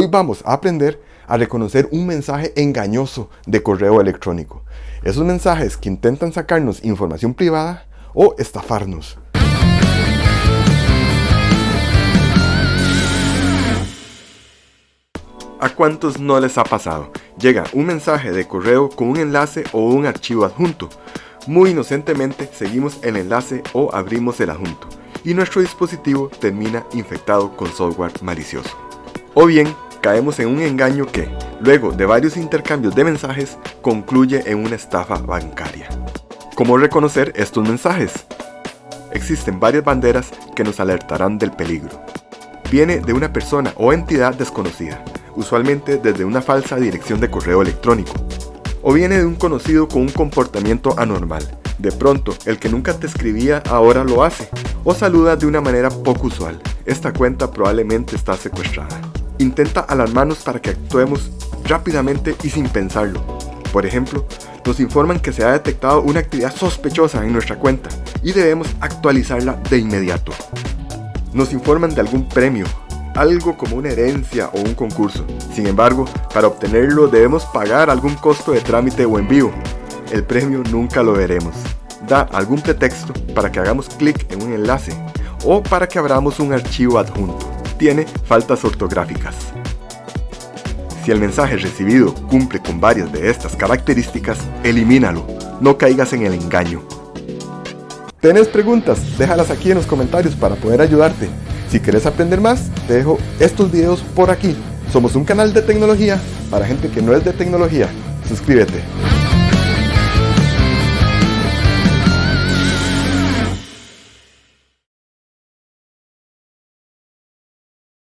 Hoy vamos a aprender a reconocer un mensaje engañoso de correo electrónico. Esos mensajes que intentan sacarnos información privada o estafarnos. ¿A cuántos no les ha pasado? Llega un mensaje de correo con un enlace o un archivo adjunto. Muy inocentemente seguimos el enlace o abrimos el adjunto y nuestro dispositivo termina infectado con software malicioso. O bien, caemos en un engaño que, luego de varios intercambios de mensajes, concluye en una estafa bancaria. ¿Cómo reconocer estos mensajes? Existen varias banderas que nos alertarán del peligro. Viene de una persona o entidad desconocida, usualmente desde una falsa dirección de correo electrónico. O viene de un conocido con un comportamiento anormal. De pronto, el que nunca te escribía ahora lo hace. O saluda de una manera poco usual. Esta cuenta probablemente está secuestrada. Intenta alarmarnos para que actuemos rápidamente y sin pensarlo. Por ejemplo, nos informan que se ha detectado una actividad sospechosa en nuestra cuenta y debemos actualizarla de inmediato. Nos informan de algún premio, algo como una herencia o un concurso. Sin embargo, para obtenerlo debemos pagar algún costo de trámite o envío. El premio nunca lo veremos. Da algún pretexto para que hagamos clic en un enlace o para que abramos un archivo adjunto. Tiene faltas ortográficas. Si el mensaje recibido cumple con varias de estas características, elimínalo. No caigas en el engaño. ¿Tienes preguntas? Déjalas aquí en los comentarios para poder ayudarte. Si quieres aprender más, te dejo estos videos por aquí. Somos un canal de tecnología para gente que no es de tecnología. Suscríbete.